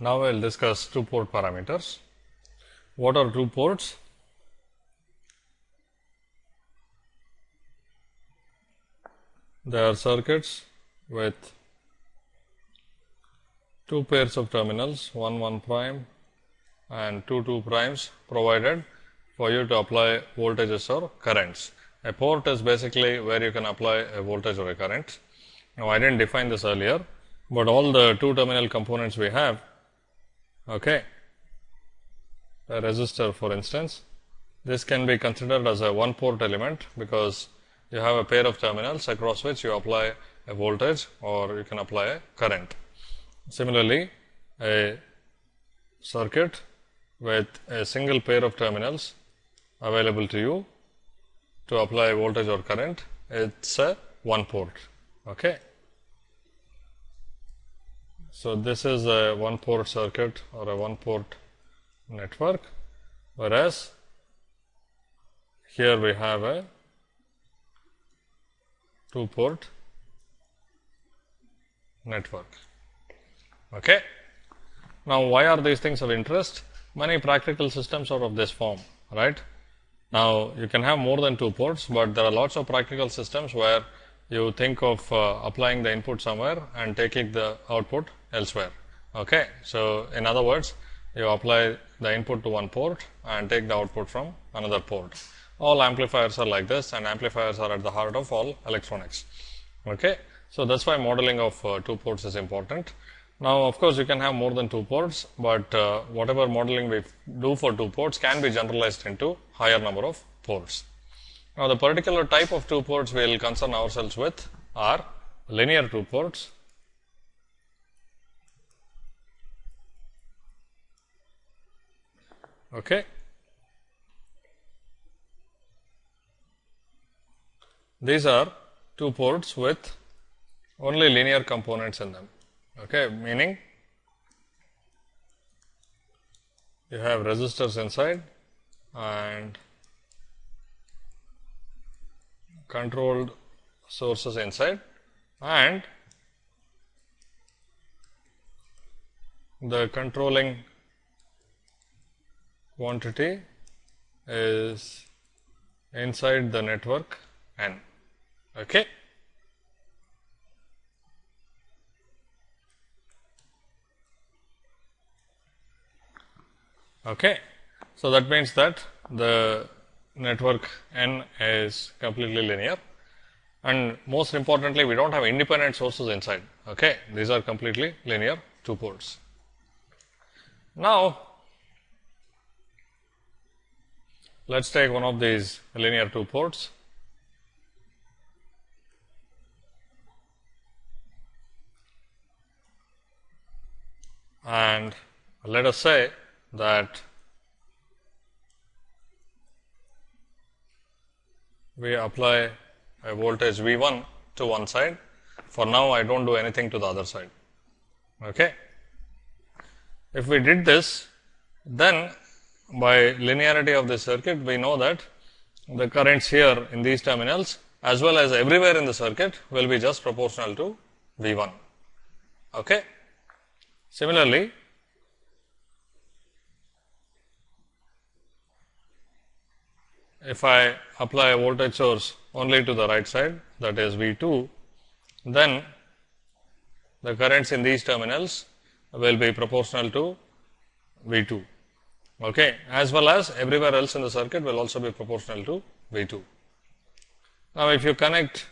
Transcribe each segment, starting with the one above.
Now, I will discuss two port parameters. What are two ports? They are circuits with two pairs of terminals 1 1 prime and 2 2 primes provided for you to apply voltages or currents. A port is basically where you can apply a voltage or a current. Now, I did not define this earlier, but all the two terminal components we have okay. a resistor for instance. This can be considered as a one port element, because you have a pair of terminals across which you apply a voltage or you can apply a current. Similarly, a circuit with a single pair of terminals available to you to apply voltage or current, it is a one port. Okay. So, this is a one port circuit or a one port network, whereas here we have a two port network. Okay. Now, why are these things of interest? Many practical systems are of this form, right. Now, you can have more than two ports, but there are lots of practical systems where you think of uh, applying the input somewhere and taking the output elsewhere. Okay. So, in other words, you apply the input to one port and take the output from another port. All amplifiers are like this and amplifiers are at the heart of all electronics. Okay. So, that is why modeling of uh, two ports is important. Now, of course, you can have more than two ports, but uh, whatever modeling we do for two ports can be generalized into higher number of ports. Now, the particular type of two ports we will concern ourselves with are linear two ports Okay. These are two ports with only linear components in them, okay, meaning you have resistors inside and controlled sources inside and the controlling quantity is inside the network n. Okay. Okay. So, that means that the network n is completely linear and most importantly we do not have independent sources inside. Okay. These are completely linear two ports. Now, Let us take one of these linear two ports. And let us say that we apply a voltage V 1 to one side. For now, I do not do anything to the other side. Okay. If we did this, then by linearity of the circuit, we know that the currents here in these terminals as well as everywhere in the circuit will be just proportional to V 1. Okay. Similarly, if I apply a voltage source only to the right side that is V 2, then the currents in these terminals will be proportional to V 2 okay, as well as everywhere else in the circuit will also be proportional to V 2. Now, if you connect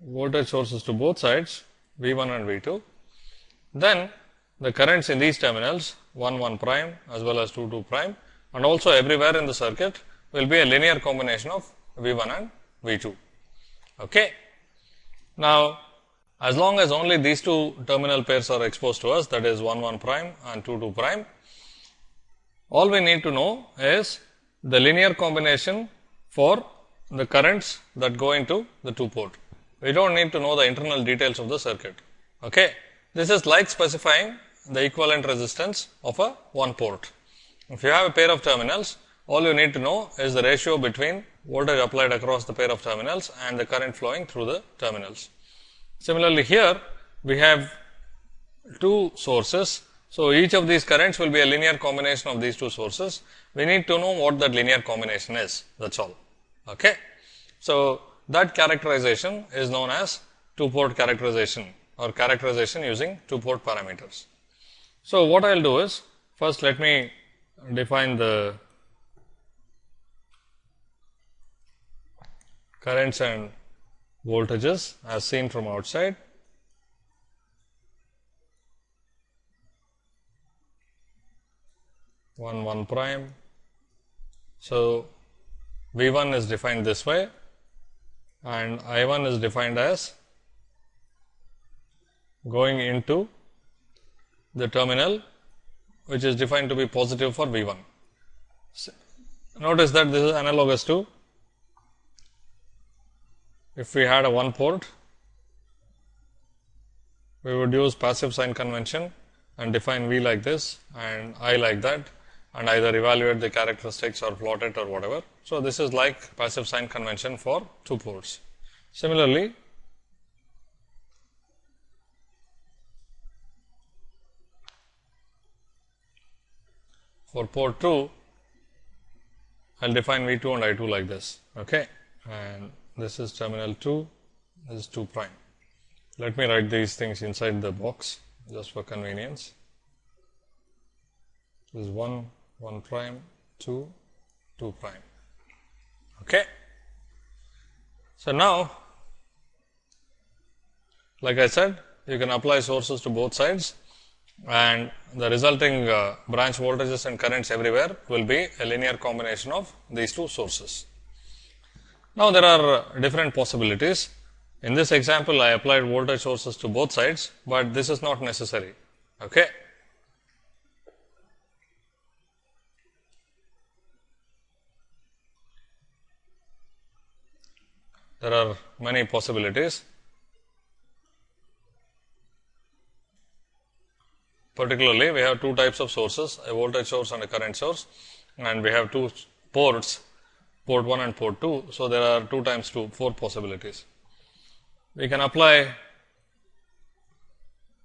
voltage sources to both sides V 1 and V 2, then the currents in these terminals 1 1 prime as well as 2 2 prime and also everywhere in the circuit will be a linear combination of V 1 and V 2. Okay. Now, as long as only these two terminal pairs are exposed to us that is 1 1 prime and 2 2 prime, all we need to know is the linear combination for the currents that go into the two port. We do not need to know the internal details of the circuit. Okay. This is like specifying the equivalent resistance of a one port. If you have a pair of terminals, all you need to know is the ratio between voltage applied across the pair of terminals and the current flowing through the terminals. Similarly, here we have two sources. So, each of these currents will be a linear combination of these two sources. We need to know what that linear combination is, that is all. Okay. So, that characterization is known as two port characterization or characterization using two port parameters. So, what I will do is first let me define the currents and voltages as seen from outside. One one prime. So, V 1 is defined this way and I 1 is defined as going into the terminal which is defined to be positive for V 1. Notice that this is analogous to if we had a one port, we would use passive sign convention and define V like this and I like that and either evaluate the characteristics or plot it or whatever. So, this is like passive sign convention for two ports. Similarly, for port 2, I will define V 2 and I 2 like this. Okay. And this is terminal 2, this is 2 prime. Let me write these things inside the box just for convenience. This is 1, 1 prime, 2, 2 prime. Okay. So, now like I said you can apply sources to both sides and the resulting uh, branch voltages and currents everywhere will be a linear combination of these two sources. Now, there are different possibilities. In this example, I applied voltage sources to both sides, but this is not necessary. Okay. There are many possibilities. Particularly, we have two types of sources, a voltage source and a current source, and we have two ports port 1 and port 2. So, there are 2 times 2 4 possibilities. We can apply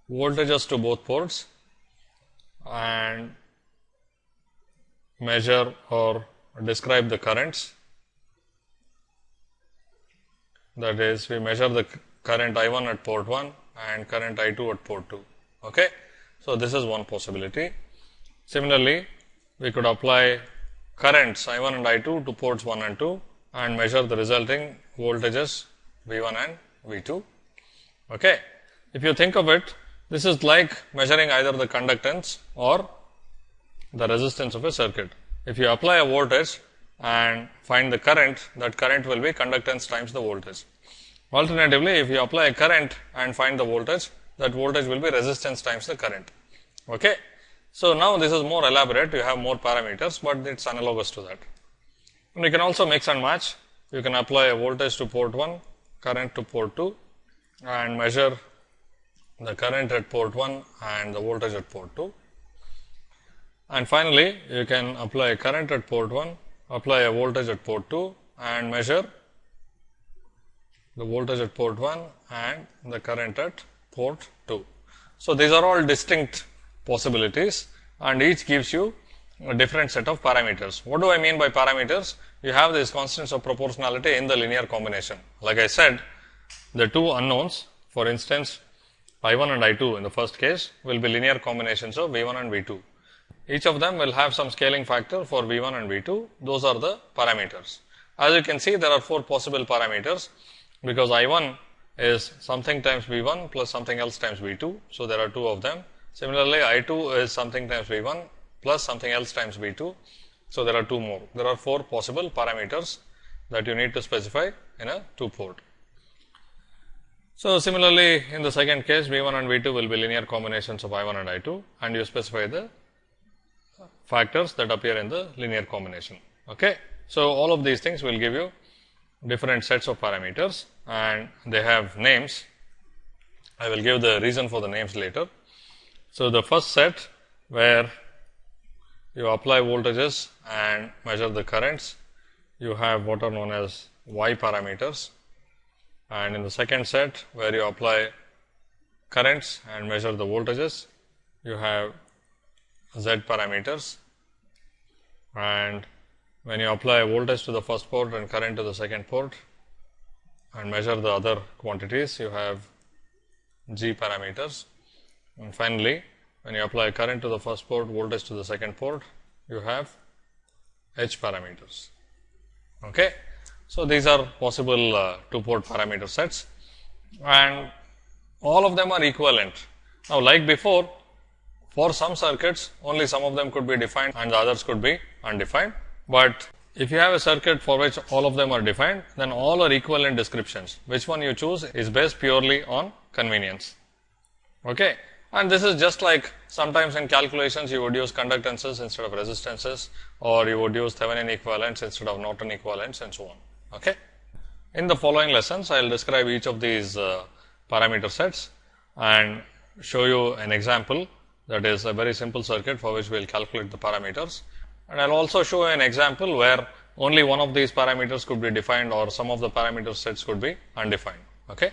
voltages to both ports and measure or describe the currents. That is, we measure the current I 1 at port 1 and current I 2 at port 2. Okay. So, this is one possibility. Similarly, we could apply currents I 1 and I 2 to ports 1 and 2 and measure the resulting voltages V 1 and V 2. Okay. If you think of it, this is like measuring either the conductance or the resistance of a circuit. If you apply a voltage and find the current, that current will be conductance times the voltage. Alternatively, if you apply a current and find the voltage, that voltage will be resistance times the current. Okay. So, now this is more elaborate, you have more parameters, but it is analogous to that. And you can also mix and match, you can apply a voltage to port 1, current to port 2 and measure the current at port 1 and the voltage at port 2. And finally, you can apply a current at port 1, apply a voltage at port 2 and measure the voltage at port 1 and the current at port 2. So, these are all distinct possibilities and each gives you a different set of parameters. What do I mean by parameters? You have these constants of proportionality in the linear combination. Like I said, the two unknowns, for instance, I 1 and I 2 in the first case will be linear combinations of V 1 and V 2. Each of them will have some scaling factor for V 1 and V 2. Those are the parameters. As you can see, there are four possible parameters because I 1 is something times V 1 plus something else times V 2. So, there are two of them Similarly, I 2 is something times V 1 plus something else times V 2. So, there are two more. There are four possible parameters that you need to specify in a 2 port. So, similarly, in the second case V 1 and V 2 will be linear combinations of I 1 and I 2 and you specify the factors that appear in the linear combination. Okay. So, all of these things will give you different sets of parameters and they have names. I will give the reason for the names later. So, the first set where you apply voltages and measure the currents, you have what are known as y parameters and in the second set where you apply currents and measure the voltages. You have Z parameters and when you apply voltage to the first port and current to the second port and measure the other quantities, you have G parameters. And finally, when you apply current to the first port, voltage to the second port, you have H parameters. Okay. So, these are possible uh, two port parameter sets and all of them are equivalent. Now, like before, for some circuits, only some of them could be defined and the others could be undefined. But if you have a circuit for which all of them are defined, then all are equivalent descriptions. Which one you choose is based purely on convenience. Okay. And this is just like sometimes in calculations you would use conductances instead of resistances or you would use Thevenin equivalents instead of Norton equivalents and so on. Okay. In the following lessons, I will describe each of these uh, parameter sets and show you an example that is a very simple circuit for which we will calculate the parameters. And I will also show an example where only one of these parameters could be defined or some of the parameter sets could be undefined. Okay.